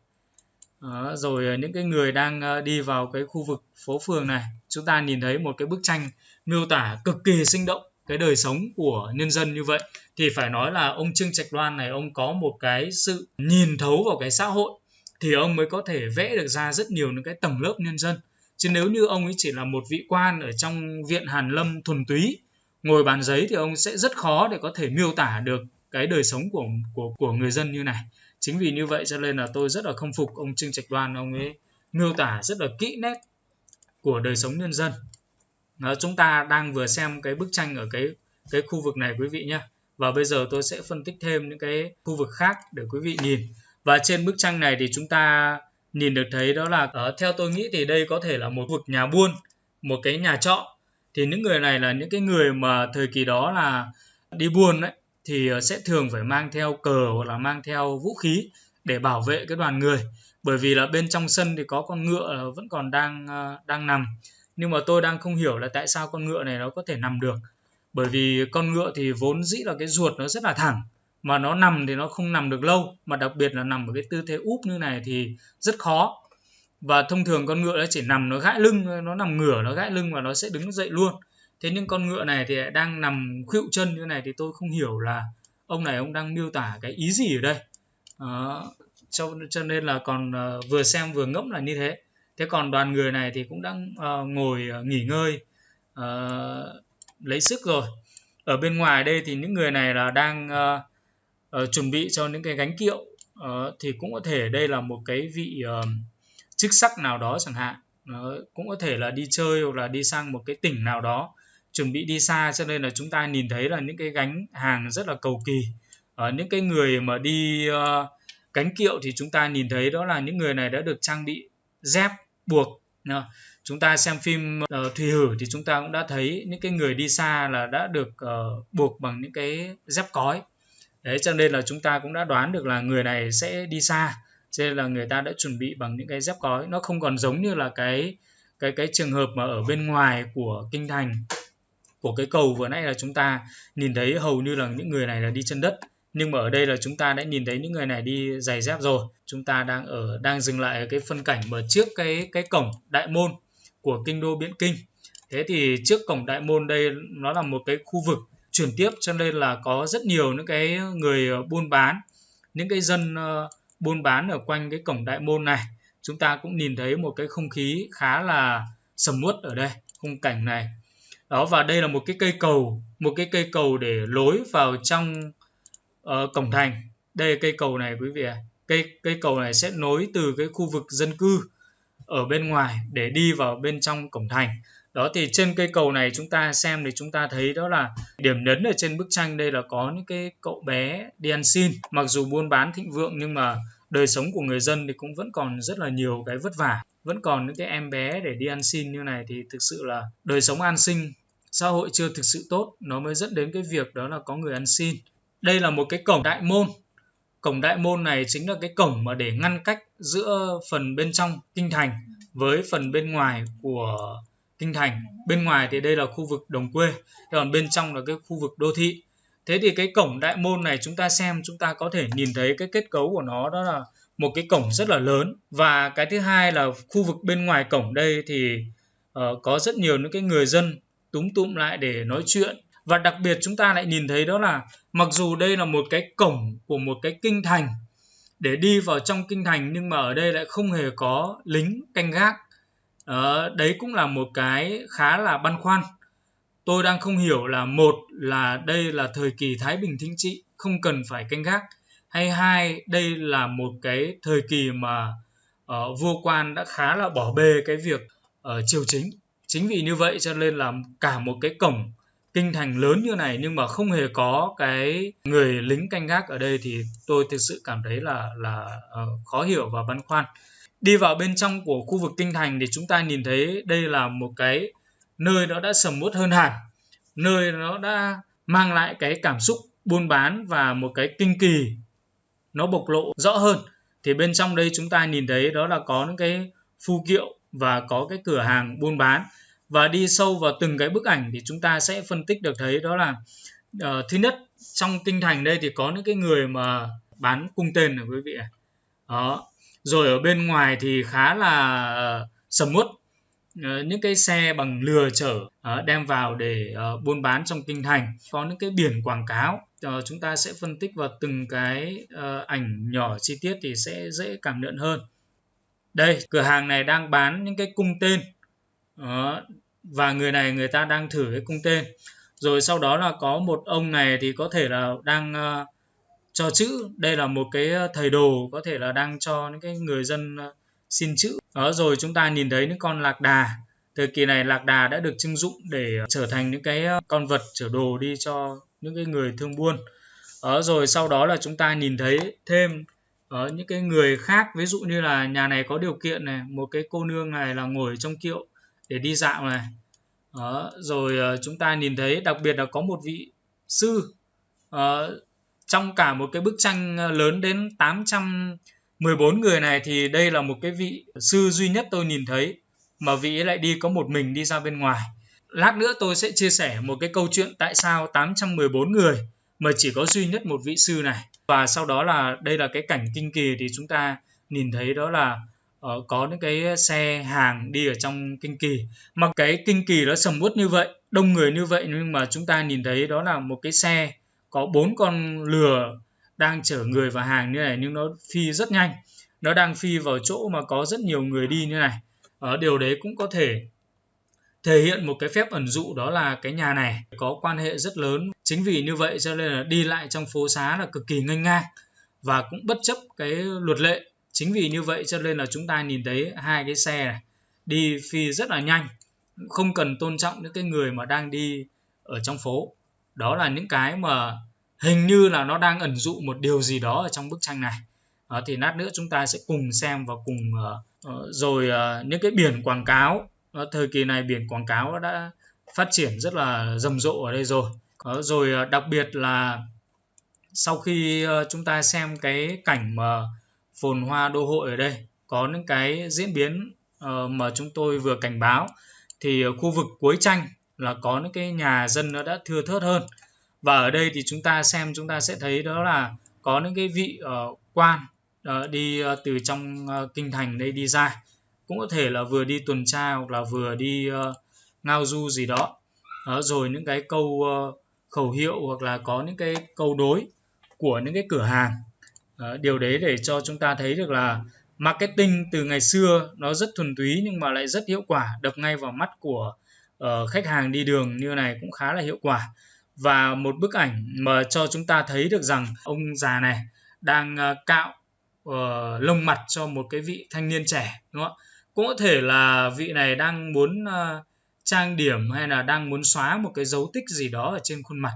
Đó, rồi à, những cái người đang à, đi vào cái khu vực phố phường này chúng ta nhìn thấy một cái bức tranh miêu tả cực kỳ sinh động cái đời sống của nhân dân như vậy. Thì phải nói là ông Trương Trạch Loan này ông có một cái sự nhìn thấu vào cái xã hội thì ông mới có thể vẽ được ra rất nhiều những cái tầng lớp nhân dân. Chứ nếu như ông ấy chỉ là một vị quan ở trong viện Hàn Lâm thuần túy ngồi bàn giấy thì ông sẽ rất khó để có thể miêu tả được cái đời sống của của của người dân như này. Chính vì như vậy cho nên là tôi rất là không phục ông Trương Trạch Đoan ông ấy miêu tả rất là kỹ nét của đời sống nhân dân. Đó, chúng ta đang vừa xem cái bức tranh ở cái cái khu vực này quý vị nhé và bây giờ tôi sẽ phân tích thêm những cái khu vực khác để quý vị nhìn. Và trên bức tranh này thì chúng ta nhìn được thấy đó là uh, theo tôi nghĩ thì đây có thể là một vực nhà buôn một cái nhà trọ thì những người này là những cái người mà thời kỳ đó là đi buôn đấy, thì ờ, sẽ thường phải mang theo cờ hoặc là mang theo vũ khí để bảo vệ cái đoàn người. Bởi vì là bên trong sân thì có con ngựa ờ, vẫn còn đang ờ, đang nằm. Nhưng mà tôi đang không hiểu là tại sao con ngựa này nó có thể nằm được. Bởi vì con ngựa thì vốn dĩ là cái ruột nó rất là thẳng, mà nó nằm thì nó không nằm được lâu. Mà đặc biệt là nằm ở cái tư thế úp như này thì rất khó và thông thường con ngựa nó chỉ nằm nó gãi lưng nó nằm ngửa nó gãi lưng và nó sẽ đứng dậy luôn. Thế nhưng con ngựa này thì đang nằm khuỵu chân như này thì tôi không hiểu là ông này ông đang miêu tả cái ý gì ở đây. Đó. cho cho nên là còn uh, vừa xem vừa ngẫm là như thế. Thế còn đoàn người này thì cũng đang uh, ngồi uh, nghỉ ngơi uh, lấy sức rồi. Ở bên ngoài đây thì những người này là đang uh, uh, chuẩn bị cho những cái gánh kiệu uh, thì cũng có thể đây là một cái vị uh, chức sắc nào đó chẳng hạn. Nó cũng có thể là đi chơi hoặc là đi sang một cái tỉnh nào đó chuẩn bị đi xa cho nên là chúng ta nhìn thấy là những cái gánh hàng rất là cầu kỳ. Ở những cái người mà đi uh, cánh kiệu thì chúng ta nhìn thấy đó là những người này đã được trang bị dép buộc uh, chúng ta xem phim uh, thùy hử thì chúng ta cũng đã thấy những cái người đi xa là đã được uh, buộc bằng những cái dép cói. Đấy cho nên là chúng ta cũng đã đoán được là người này sẽ đi xa cho nên là người ta đã chuẩn bị bằng những cái dép cói. Nó không còn giống như là cái cái cái trường hợp mà ở bên ngoài của kinh thành của cái cầu vừa nãy là chúng ta nhìn thấy hầu như là những người này là đi chân đất. Nhưng mà ở đây là chúng ta đã nhìn thấy những người này đi giày dép rồi. Chúng ta đang ở đang dừng lại ở cái phân cảnh mà trước cái cái cổng đại môn của kinh đô biện kinh. Thế thì trước cổng đại môn đây nó là một cái khu vực chuyển tiếp cho nên là có rất nhiều những cái người ờ, buôn bán những cái dân uh, buôn bán ở quanh cái cổng đại môn này. Chúng ta cũng nhìn thấy một cái không khí khá là sầm uất ở đây khung cảnh này. Đó và đây là một cái cây cầu một cái cây cầu để lối vào trong uh, cổng thành. Đây cây cầu này quý vị ạ. Cây cây cầu này sẽ nối từ cái khu vực dân cư ở bên ngoài để đi vào bên trong cổng thành đó, thì trên cây cầu này chúng ta xem thì chúng ta thấy đó là điểm nhấn ở trên bức tranh đây là có những cái cậu bé đi ăn xin. Mặc dù buôn bán thịnh vượng nhưng mà đời sống của người dân thì cũng vẫn còn rất là nhiều cái vất vả. Vẫn còn những cái em bé để đi ăn xin như này thì thực sự là đời sống an sinh, xã hội chưa thực sự tốt. Nó mới dẫn đến cái việc đó là có người ăn xin. Đây là một cái cổng đại môn. Cổng đại môn này chính là cái cổng mà để ngăn cách giữa phần bên trong kinh thành với phần bên ngoài của kinh thành. Bên ngoài thì đây là khu vực đồng quê còn bên trong là cái khu vực đô thị. Thế thì cái cổng đại môn này chúng ta xem chúng ta có thể nhìn thấy cái kết cấu của nó đó là một cái cổng rất là lớn. Và cái thứ hai là khu vực bên ngoài cổng đây thì uh, có rất nhiều những cái người dân túm tụm lại để nói chuyện. Và đặc biệt chúng ta lại nhìn thấy đó là mặc dù đây là một cái cổng của một cái kinh thành để đi vào trong kinh thành nhưng mà ở đây lại không hề có lính canh gác à, đấy cũng là một cái khá là băn khoăn. Tôi đang không hiểu là một là đây là thời kỳ thái bình thịnh trị không cần phải canh gác hay hai đây là một cái thời kỳ mà uh, vua quan đã khá là bỏ bê cái việc uh, triều chính. Chính vì như vậy cho nên là cả một cái cổng kinh thành lớn như này nhưng mà không hề có cái người lính canh gác ở đây thì tôi thực sự cảm thấy là là uh, khó hiểu và băn khoăn đi vào bên trong của khu vực kinh thành thì chúng ta nhìn thấy đây là một cái nơi nó đã sầm uất hơn hẳn nơi nó đã mang lại cái cảm xúc buôn bán và một cái kinh kỳ nó bộc lộ rõ hơn. Thì bên trong đây chúng ta nhìn thấy đó là có những cái phu kiệu và có cái cửa hàng buôn bán. Và đi sâu vào từng cái bức ảnh thì chúng ta sẽ phân tích được thấy đó là uh, thứ nhất trong kinh thành đây thì có những cái người mà bán cung tên này quý vị đó rồi ở bên ngoài thì khá là ờ, sầm uất. Ờ, những cái xe bằng lừa chở ờ, đem vào để buôn bán trong kinh thành. Có những cái biển quảng cáo chúng ta sẽ phân tích vào từng cái ảnh nhỏ chi tiết thì sẽ dễ cảm nhận hơn. Đây cửa hàng này đang bán những cái cung tên. Và người này người ta đang thử cái cung tên. Rồi sau đó là có một ông này thì có thể là đang uh, cho chữ. Đây là một cái ờ, thầy đồ có thể là đang cho những cái người dân ờ, xin chữ. Đó rồi chúng ta nhìn thấy những con lạc đà. Thời kỳ này lạc đà đã được trưng dụng để ờ, trở thành những cái con vật chở đồ đi cho những cái người thương buôn. Đó rồi sau đó là chúng ta nhìn thấy thêm ở những cái người khác. Ví dụ như là nhà này có điều kiện này một cái cô nương này là ngồi trong kiệu để đi dạo này. Đó, rồi chúng ta nhìn thấy đặc biệt là có một vị sư uh, trong cả một cái bức tranh ờ, lớn đến 814 người này thì đây là một cái vị sư duy nhất tôi nhìn thấy mà vị ấy lại đi có một mình đi ra bên ngoài. Lát nữa tôi sẽ chia sẻ một cái câu chuyện tại sao 814 người mà chỉ có duy nhất một vị sư này. Và sau đó là đây là cái cảnh kinh kỳ thì chúng ta nhìn thấy đó là uh, có những cái xe hàng đi ở trong kinh kỳ. Mà cái kinh kỳ nó sầm uất như vậy đông người như vậy nhưng mà chúng ta nhìn thấy đó là một cái xe có bốn con lừa đang chở người và hàng như này, nhưng nó phi rất nhanh. Nó đang phi vào chỗ mà có rất nhiều người đi như này. Ở điều đấy cũng có thể thể hiện một cái phép ẩn dụ, đó là cái nhà này có quan hệ rất lớn. Chính vì như vậy cho nên là đi lại trong phố xá là cực kỳ nghênh ngang và cũng bất chấp cái luật lệ. Chính vì như vậy cho nên là chúng ta nhìn thấy hai cái xe này đi phi rất là nhanh. Không cần tôn trọng những cái người mà đang đi ở trong phố đó là những cái mà hình như là nó đang ẩn dụ một điều gì đó ở trong bức tranh này. Đó, thì lát nữa chúng ta sẽ cùng xem và cùng uh, rồi uh, những cái biển quảng cáo. Đó, thời kỳ này biển quảng cáo đã phát triển rất là rầm rộ ở đây rồi. Đó, rồi đặc biệt là sau khi chúng ta xem cái cảnh mà phồn hoa đô hội ở đây có những cái diễn biến mà chúng tôi vừa cảnh báo thì khu vực cuối tranh là có những cái nhà dân nó đã thưa thớt hơn. Và ở đây thì chúng ta xem chúng ta sẽ thấy đó là có những cái vị uh, quan uh, đi uh, từ trong uh, kinh thành đây đi ra. Cũng có thể là vừa đi tuần tra hoặc là vừa đi uh, ngao du gì đó. đó rồi những cái câu uh, khẩu hiệu hoặc là có những cái câu đối của những cái cửa hàng. Uh, điều đấy để cho chúng ta thấy được là marketing từ ngày xưa nó rất thuần túy nhưng mà lại rất hiệu quả đập ngay vào mắt của uh, khách hàng đi đường như này cũng khá là hiệu quả. Và một bức ảnh mà cho chúng ta thấy được rằng ông già này đang uh, cạo uh, lông mặt cho một cái vị thanh niên trẻ đúng không ạ? Cũng có thể là vị này đang muốn uh, trang điểm hay là đang muốn xóa một cái dấu tích gì đó ở trên khuôn mặt.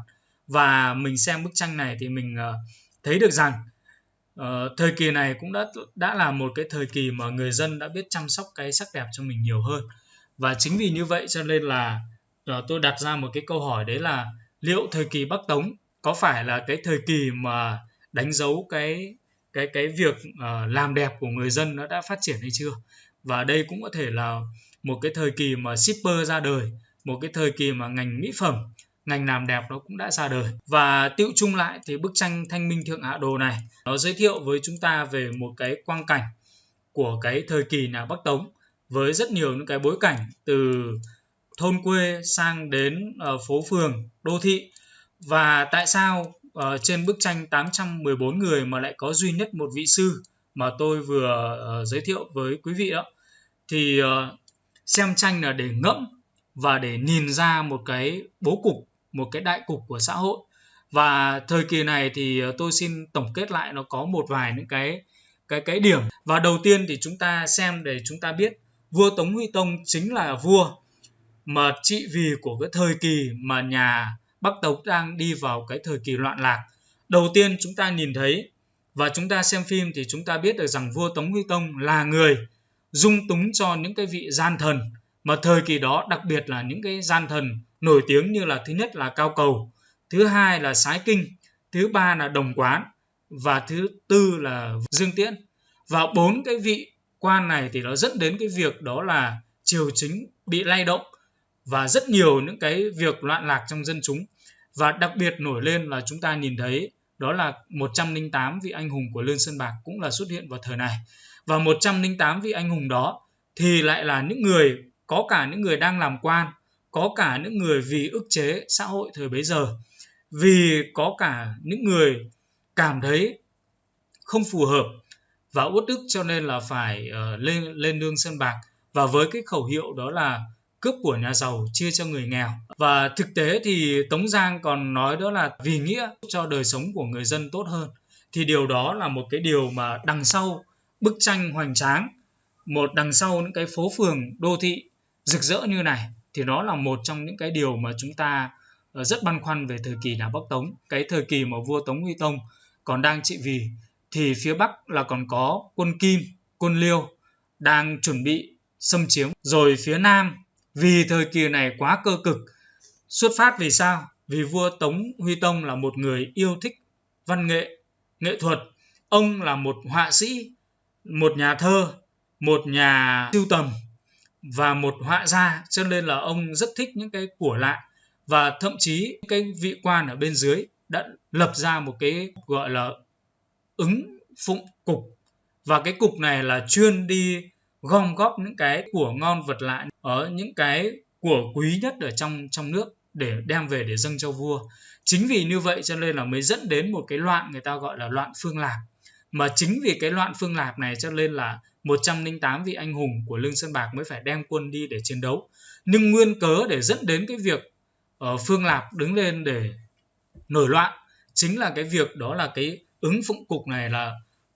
Và mình xem bức tranh này thì mình uh, thấy được rằng uh, thời kỳ này cũng đã đã là một cái thời kỳ mà người dân đã biết chăm sóc cái sắc đẹp cho mình nhiều hơn và chính vì như vậy cho nên là ờ, tôi đặt ra một cái câu hỏi đấy là liệu thời kỳ Bắc Tống có phải là cái thời kỳ mà đánh dấu cái cái cái việc uh, làm đẹp của người dân nó đã phát triển hay chưa? Và đây cũng có thể là một cái thời kỳ mà shipper ra đời một cái thời kỳ mà ngành mỹ phẩm ngành làm đẹp nó cũng đã ra đời. Và tiêu chung lại thì bức tranh thanh minh thượng hạ đồ này nó giới thiệu với chúng ta về một cái quang cảnh của cái thời kỳ nhà bắc tống với rất nhiều những cái bối cảnh từ thôn quê sang đến uh, phố phường đô thị. Và tại sao uh, trên bức tranh 814 người mà lại có duy nhất một vị sư mà tôi vừa uh, giới thiệu với quý vị đó thì uh, xem tranh là để ngẫm và để nhìn ra một cái bố cục một cái đại cục của xã hội. Và thời kỳ này thì tôi xin tổng kết lại nó có một vài những cái cái cái điểm. Và đầu tiên thì chúng ta xem để chúng ta biết vua Tống Huy Tông chính là vua mà trị vì của cái thời kỳ mà nhà Bắc Tống đang đi vào cái thời kỳ loạn lạc. Đầu tiên chúng ta nhìn thấy và chúng ta xem phim thì chúng ta biết được rằng vua Tống Huy Tông là người dung túng cho những cái vị gian thần mà thời kỳ đó đặc biệt là những cái gian thần nổi tiếng như là thứ nhất là Cao Cầu, thứ hai là Sái Kinh, thứ ba là Đồng Quán và thứ tư là Dương Tiễn. Và bốn cái vị quan này thì nó dẫn đến cái việc đó là triều chính bị lay động và rất nhiều những cái việc loạn lạc trong dân chúng. Và đặc biệt nổi lên là chúng ta nhìn thấy đó là 108 vị anh hùng của Lương Sơn Bạc cũng là xuất hiện vào thời này. Và 108 vị anh hùng đó thì lại là những người, có cả những người đang làm quan, có cả những người vì ức chế xã hội thời bấy giờ, vì có cả những người cảm thấy không phù hợp và uất ức cho nên là phải uh, lên lên nương sân bạc. Và với cái khẩu hiệu đó là cướp của nhà giàu chia cho người nghèo. Và thực tế thì Tống Giang còn nói đó là vì nghĩa cho đời sống của người dân tốt hơn. Thì điều đó là một cái điều mà đằng sau bức tranh hoành tráng một đằng sau những cái phố phường đô thị rực rỡ như này thì nó là một trong những cái điều mà chúng ta ờ, rất băn khoăn về thời kỳ nhà Bắc Tống. Cái thời kỳ mà vua Tống Huy Tông còn đang trị vì thì phía Bắc là còn có quân Kim, quân Liêu đang chuẩn bị xâm chiếm. Rồi phía Nam, vì thời kỳ này quá cơ cực, xuất phát vì sao? Vì vua Tống Huy Tông là một người yêu thích văn nghệ nghệ thuật. Ông là một họa sĩ, một nhà thơ, một nhà sưu tầm và một họa gia, cho nên là ông rất thích những cái của lạ và thậm chí cái vị quan ở bên dưới đã lập ra một cái gọi là ứng phụng cục. Và cái cục này là chuyên đi gom góp những cái của ngon vật lạ ở những cái của quý nhất ở trong trong nước để đem về để dâng cho vua. Chính vì như vậy cho nên là mới dẫn đến một cái loạn người ta gọi là loạn phương lạc mà chính vì cái loạn phương lạc này cho nên là 108 vị anh hùng của Lương Sơn Bạc mới phải đem quân đi để chiến đấu. Nhưng nguyên cớ để dẫn đến cái việc uh, Phương Lạp đứng lên để nổi loạn chính là cái việc đó là cái ứng phụng cục này là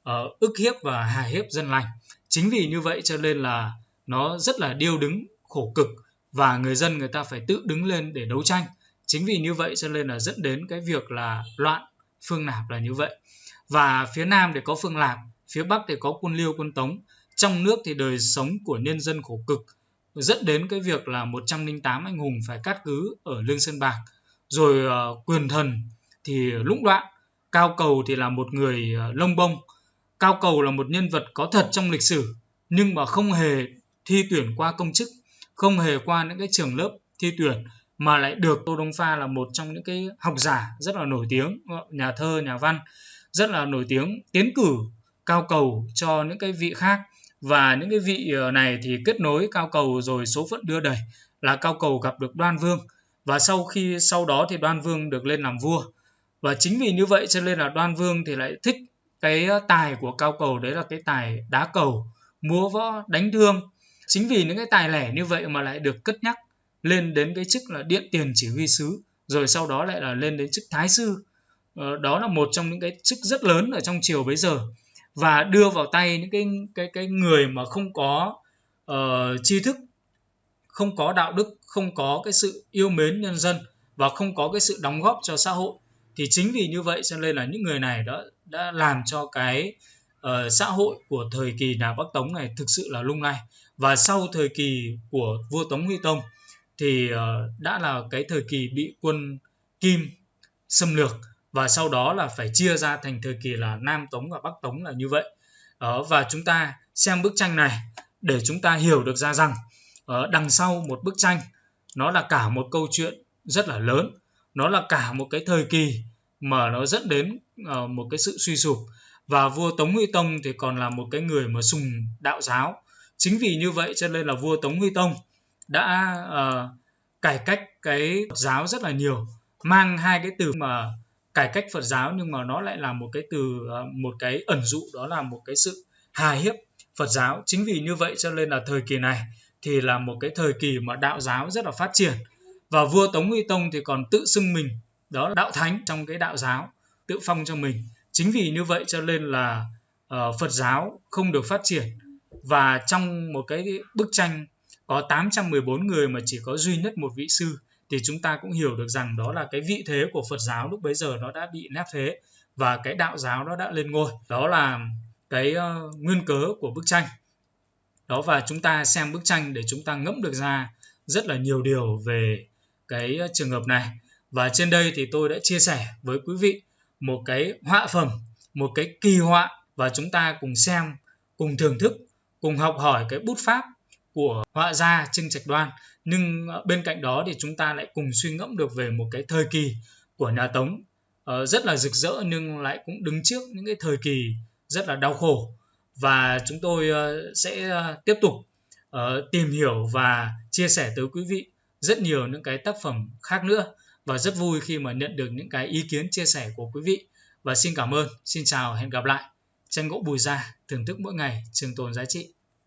uh, ức hiếp và hà hiếp dân lành. Chính vì như vậy cho nên là nó rất là điêu đứng, khổ cực và người dân người ta phải tự đứng lên để đấu tranh. Chính vì như vậy cho nên là dẫn đến cái việc là loạn Phương Nạp là như vậy. Và phía Nam thì có Phương Lạp, phía Bắc thì có quân Liêu quân Tống trong nước thì đời sống của nhân dân khổ cực dẫn đến cái việc là 108 anh hùng phải cát cứ ở Lương Sơn Bạc rồi uh, quyền thần thì lũng đoạn Cao Cầu thì là một người ờ, lông bông. Cao Cầu là một nhân vật có thật trong lịch sử, nhưng mà không hề thi tuyển qua công chức, không hề qua những cái trường lớp thi tuyển, mà lại được Tô Đông Pha là một trong những cái học giả rất là nổi tiếng ờ, nhà thơ, nhà văn, rất là nổi tiếng, tiến cử cao cầu cho những cái vị khác. Và những cái vị ờ, này thì kết nối cao cầu rồi số phận đưa đẩy là cao cầu gặp được đoan vương. Và sau khi, sau đó thì đoan vương được lên làm vua và chính vì như vậy cho nên là đoan vương thì lại thích cái tài của cao cầu đấy là cái tài đá cầu múa võ đánh thương. Chính vì những cái tài lẻ như vậy mà lại được cất nhắc lên đến cái chức là điện tiền chỉ huy sứ rồi sau đó lại là lên đến chức thái sư. Ờ, đó là một trong những cái chức rất lớn ở trong triều bấy giờ. Và đưa vào tay những cái cái cái người mà không có uh, tri thức không có đạo đức không có cái sự yêu mến nhân dân và không có cái sự đóng góp cho xã hội thì chính vì như vậy cho nên là những người này đã đã làm cho cái uh, xã hội của thời kỳ nhà Bắc Tống này thực sự là lung lay. Và sau thời kỳ của vua Tống Huy Tông thì uh, đã là cái thời kỳ bị quân Kim xâm lược và sau đó là phải chia ra thành thời kỳ là Nam Tống và Bắc Tống là như vậy. Uh, và chúng ta xem bức tranh này để chúng ta hiểu được ra rằng uh, đằng sau một bức tranh nó là cả một câu chuyện rất là lớn nó là cả một cái thời kỳ mà nó dẫn đến uh, một cái sự suy sụp. Và vua Tống Huy Tông thì còn là một cái người mà sùng đạo giáo. Chính vì như vậy cho nên là vua Tống Huy Tông đã uh, cải cách cái Phật giáo rất là nhiều mang hai cái từ mà cải cách Phật giáo nhưng mà nó lại là một cái từ uh, một cái ẩn dụ đó là một cái sự hà hiếp Phật giáo. Chính vì như vậy cho nên là thời kỳ này thì là một cái thời kỳ mà đạo giáo rất là phát triển. Và vua Tống Huy Tông thì còn tự xưng mình đó là đạo thánh trong cái đạo giáo tự phong cho mình. Chính vì như vậy cho nên là uh, Phật giáo không được phát triển. Và trong một cái bức tranh có 814 người mà chỉ có duy nhất một vị sư thì chúng ta cũng hiểu được rằng đó là cái vị thế của Phật giáo lúc bấy giờ nó đã bị nép thế và cái đạo giáo nó đã lên ngôi. Đó là cái uh, nguyên cớ của bức tranh. Đó và chúng ta xem bức tranh để chúng ta ngẫm được ra rất là nhiều điều về cái ờ, trường hợp này và trên đây thì tôi đã chia sẻ với quý vị một cái họa phẩm, một cái kỳ họa và chúng ta cùng xem, cùng thưởng thức, cùng học hỏi cái bút pháp của họa gia Trưng Trạch Đoan. Nhưng ờ, bên cạnh đó thì chúng ta lại cùng suy ngẫm được về một cái thời kỳ của nhà Tống. Ờ, rất là rực rỡ nhưng lại cũng đứng trước những cái thời kỳ rất là đau khổ. Và chúng tôi ờ, sẽ tiếp tục tìm hiểu và chia sẻ tới quý vị rất nhiều những cái tác phẩm khác nữa và rất vui khi mà nhận được những cái ý kiến, chia sẻ của quý vị. Và xin cảm ơn, xin chào, hẹn gặp lại. Tranh gỗ bùi gia thưởng thức mỗi ngày trường tồn giá trị.